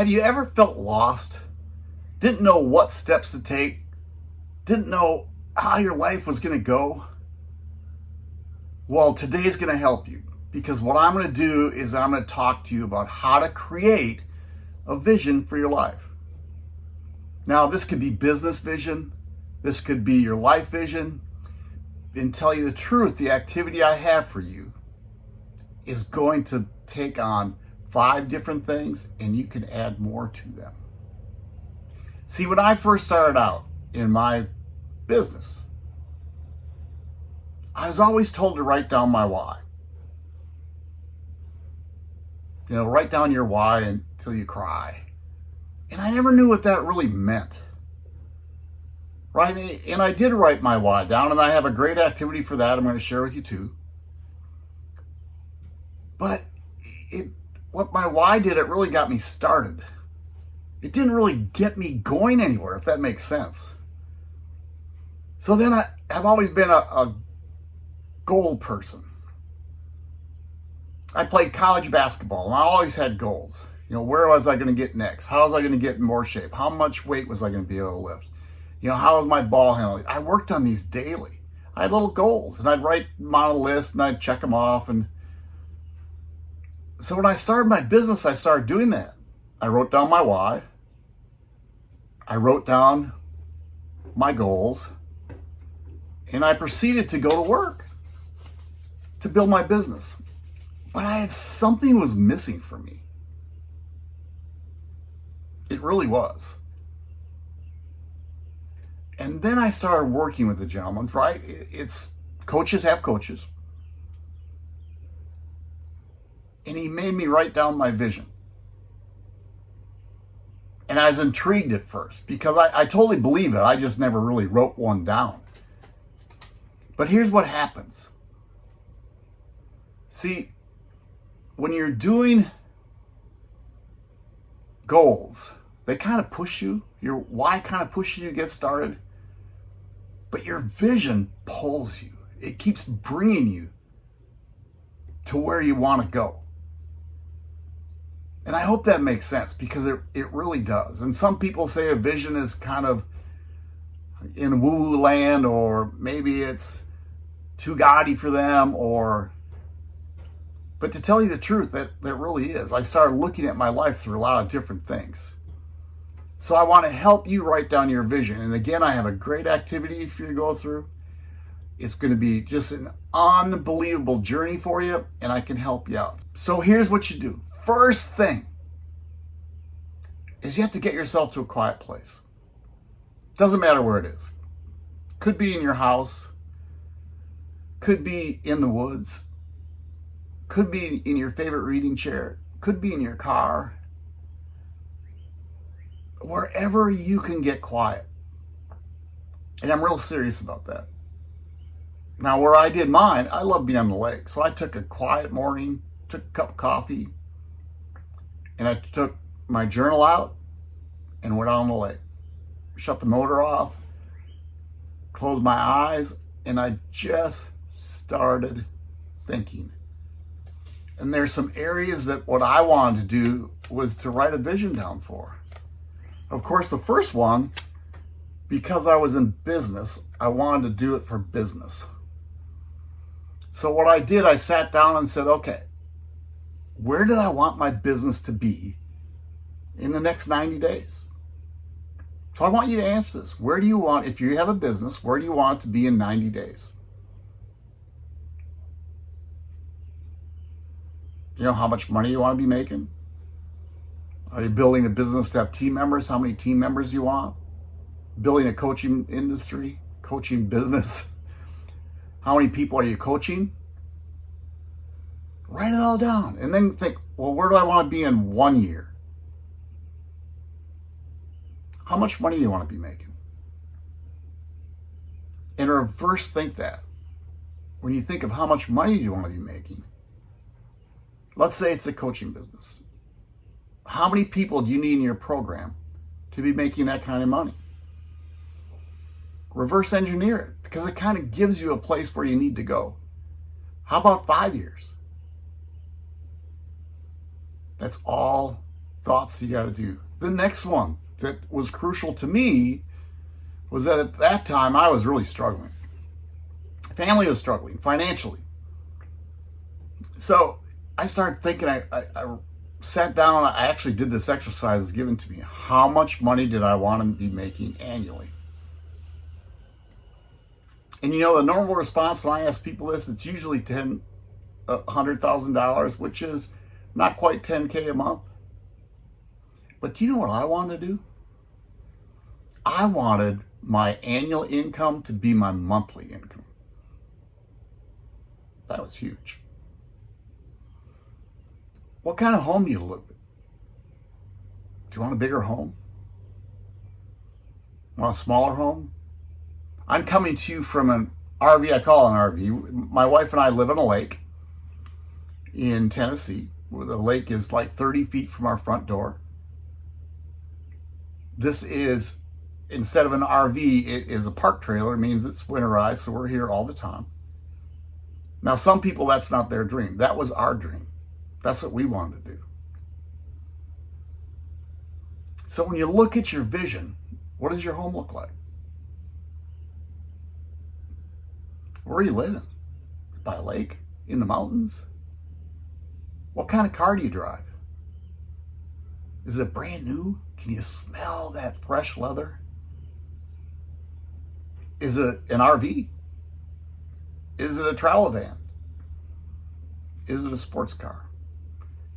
Have you ever felt lost? Didn't know what steps to take? Didn't know how your life was going to go? Well, today's going to help you because what I'm going to do is I'm going to talk to you about how to create a vision for your life. Now, this could be business vision. This could be your life vision. And tell you the truth, the activity I have for you is going to take on five different things and you can add more to them. See, when I first started out in my business, I was always told to write down my why. You know, write down your why until you cry. And I never knew what that really meant. Right? And I did write my why down, and I have a great activity for that I'm going to share with you too. But it, what my why did, it really got me started. It didn't really get me going anywhere, if that makes sense. So then I, have always been a, a goal person. I played college basketball and I always had goals. You know, where was I going to get next? How was I going to get in more shape? How much weight was I going to be able to lift? You know, how was my ball handling? I worked on these daily. I had little goals and I'd write them on a list and I'd check them off. And so when I started my business, I started doing that. I wrote down my why. I wrote down my goals and I proceeded to go to work to build my business. But I had something was missing for me. It really was. And then I started working with the gentleman, right? It's coaches have coaches. And he made me write down my vision. And I was intrigued at first because I, I totally believe it. I just never really wrote one down. But here's what happens. See, when you're doing goals, they kind of push you. Your why kind of pushes you to get started. But your vision pulls you. It keeps bringing you to where you want to go. And I hope that makes sense because it, it really does. And some people say a vision is kind of in woo-woo land or maybe it's too gaudy for them or but to tell you the truth, that, that really is. I started looking at my life through a lot of different things. So I want to help you write down your vision. And again, I have a great activity for you to go through. It's going to be just an unbelievable journey for you, and I can help you out. So here's what you do. First thing is you have to get yourself to a quiet place. Doesn't matter where it is. Could be in your house, could be in the woods, could be in your favorite reading chair, could be in your car, wherever you can get quiet. And I'm real serious about that. Now, where I did mine, I love being on the lake. So I took a quiet morning, took a cup of coffee, and I took my journal out and went on the lake. Shut the motor off, closed my eyes, and I just started thinking. And there's some areas that what I wanted to do was to write a vision down for. Of course, the first one, because I was in business, I wanted to do it for business. So what I did, I sat down and said, okay, where do I want my business to be in the next 90 days? So I want you to answer this. Where do you want, if you have a business, where do you want it to be in 90 days? You know how much money you want to be making? Are you building a business to have team members? How many team members you want? Building a coaching industry, coaching business. How many people are you coaching? Write it all down and then think, well, where do I want to be in one year? How much money do you want to be making? And reverse think that. When you think of how much money you want to be making, Let's say it's a coaching business. How many people do you need in your program to be making that kind of money? Reverse engineer it because it kind of gives you a place where you need to go. How about five years? That's all thoughts you got to do. The next one that was crucial to me was that at that time I was really struggling. Family was struggling financially. So I started thinking, I, I, I sat down, I actually did this exercise given to me. How much money did I want to be making annually? And you know, the normal response when I ask people this, it's usually ten, hundred thousand dollars, which is not quite 10K a month. But do you know what I wanted to do? I wanted my annual income to be my monthly income. That was huge. What kind of home do you live in? Do you want a bigger home? Want a smaller home? I'm coming to you from an RV, I call it an RV. My wife and I live on a lake in Tennessee, where the lake is like 30 feet from our front door. This is, instead of an RV, it is a park trailer. It means it's winterized, so we're here all the time. Now, some people, that's not their dream. That was our dream. That's what we wanted to do. So when you look at your vision, what does your home look like? Where are you living? By a lake? In the mountains? What kind of car do you drive? Is it brand new? Can you smell that fresh leather? Is it an RV? Is it a travel van? Is it a sports car?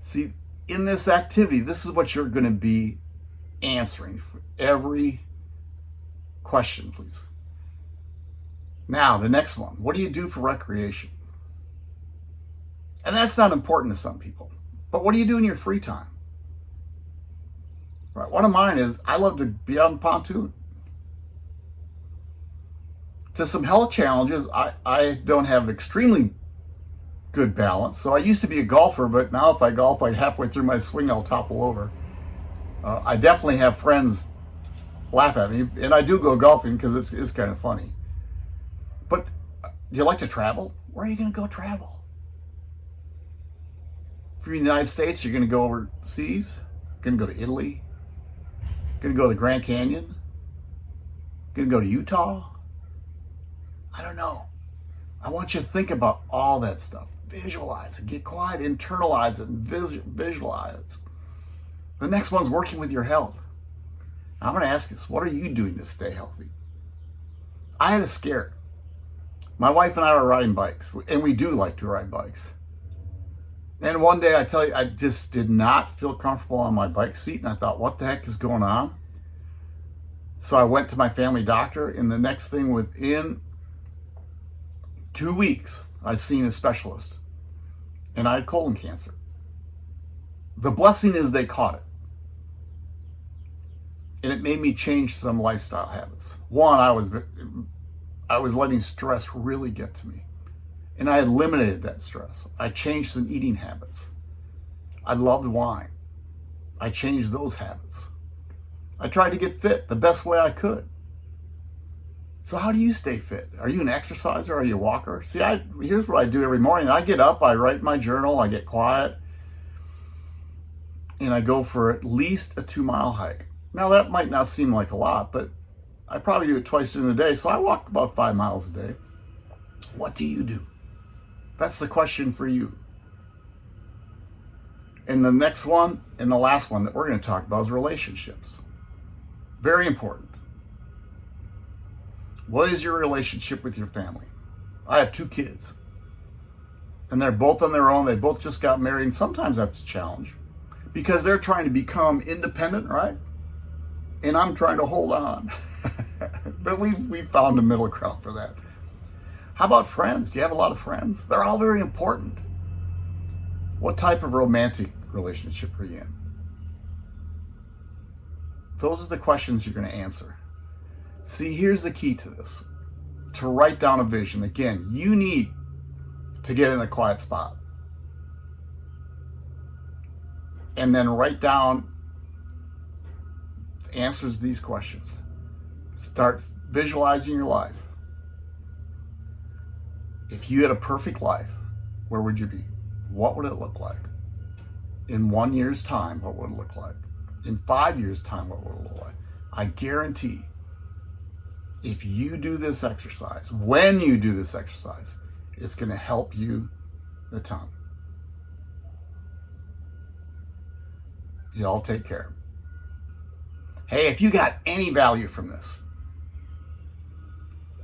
See, in this activity, this is what you're going to be answering for every question, please. Now, the next one. What do you do for recreation? And that's not important to some people. But what do you do in your free time? Right. One of mine is I love to be on the pontoon. To some health challenges, I, I don't have extremely good balance. So I used to be a golfer, but now if I golf like halfway through my swing, I'll topple over. Uh, I definitely have friends laugh at me, and I do go golfing because it's, it's kind of funny. But uh, do you like to travel? Where are you going to go travel? From the United States, you're going to go overseas, going to go to Italy, going to go to the Grand Canyon, going to go to Utah. I don't know. I want you to think about all that stuff. Visualize it, get quiet, internalize it, and visualize it. The next one's working with your health. I'm going to ask this what are you doing to stay healthy? I had a scare. My wife and I were riding bikes, and we do like to ride bikes. And one day, I tell you, I just did not feel comfortable on my bike seat. And I thought, what the heck is going on? So I went to my family doctor. And the next thing, within two weeks, I seen a specialist. And I had colon cancer. The blessing is they caught it. And it made me change some lifestyle habits. One, I was I was letting stress really get to me. And I eliminated that stress. I changed some eating habits. I loved wine. I changed those habits. I tried to get fit the best way I could. So how do you stay fit? Are you an exerciser? Are you a walker? See, I here's what I do every morning. I get up, I write my journal, I get quiet, and I go for at least a two mile hike. Now that might not seem like a lot, but I probably do it twice during the day, so I walk about five miles a day. What do you do? That's the question for you. And the next one and the last one that we're going to talk about is relationships. Very important. What is your relationship with your family? I have two kids. And they're both on their own. They both just got married. And sometimes that's a challenge because they're trying to become independent, right? And I'm trying to hold on. but we've, we've found a middle ground for that. How about friends? Do you have a lot of friends? They're all very important. What type of romantic relationship are you in? Those are the questions you're going to answer. See, here's the key to this. To write down a vision, again, you need to get in a quiet spot. And then write down answers to these questions. Start visualizing your life. If you had a perfect life, where would you be? What would it look like? in one year's time, what would it look like? In five years' time, what would it look like? I guarantee if you do this exercise, when you do this exercise, it's going to help you the tongue. Y'all take care. Hey, if you got any value from this,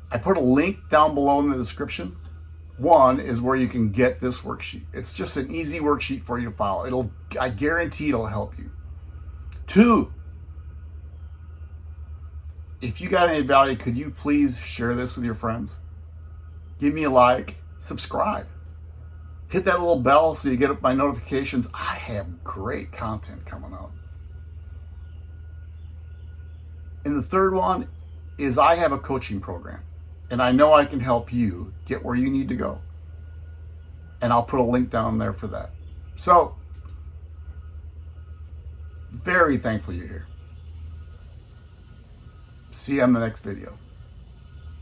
I put a link down below in the description. One is where you can get this worksheet. It's just an easy worksheet for you to follow. It'll, I guarantee it'll help you. Two, if you got any value, could you please share this with your friends? Give me a like, subscribe. Hit that little bell so you get my notifications. I have great content coming out. And the third one is I have a coaching program and I know I can help you get where you need to go. And I'll put a link down there for that. So, very thankful you're here. See you on the next video.